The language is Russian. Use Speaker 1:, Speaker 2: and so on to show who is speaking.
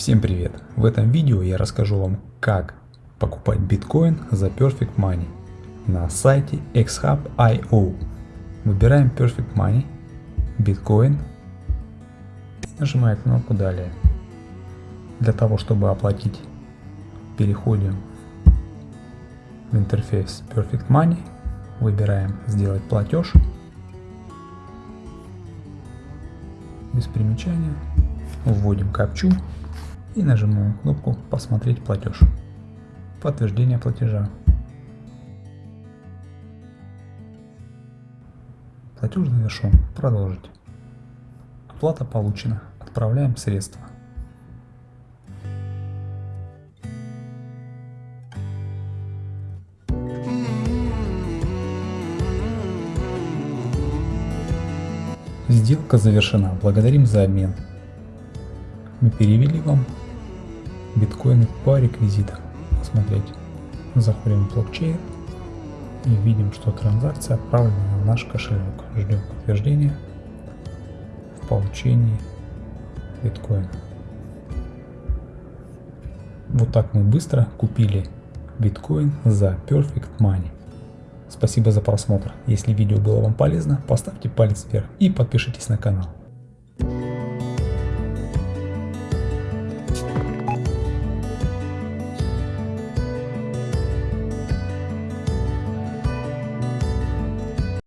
Speaker 1: Всем привет! В этом видео я расскажу вам, как покупать биткоин за Perfect Money на сайте xhub.io. Выбираем Perfect Money, биткоин, нажимаем кнопку далее. Для того, чтобы оплатить, переходим в интерфейс Perfect Money, выбираем сделать платеж, без примечания, вводим капчу и нажимаем кнопку «Посмотреть платеж». Подтверждение платежа. Платеж завершен. Продолжить. Оплата получена. Отправляем средства. Сделка завершена. Благодарим за обмен. Мы перевели вам биткоины по реквизитам. Посмотреть. Заходим в блокчейн и видим, что транзакция отправлена на наш кошелек. Ждем подтверждения в получении биткоина. Вот так мы быстро купили биткоин за Perfect Money. Спасибо за просмотр. Если видео было вам полезно, поставьте палец вверх и подпишитесь на канал.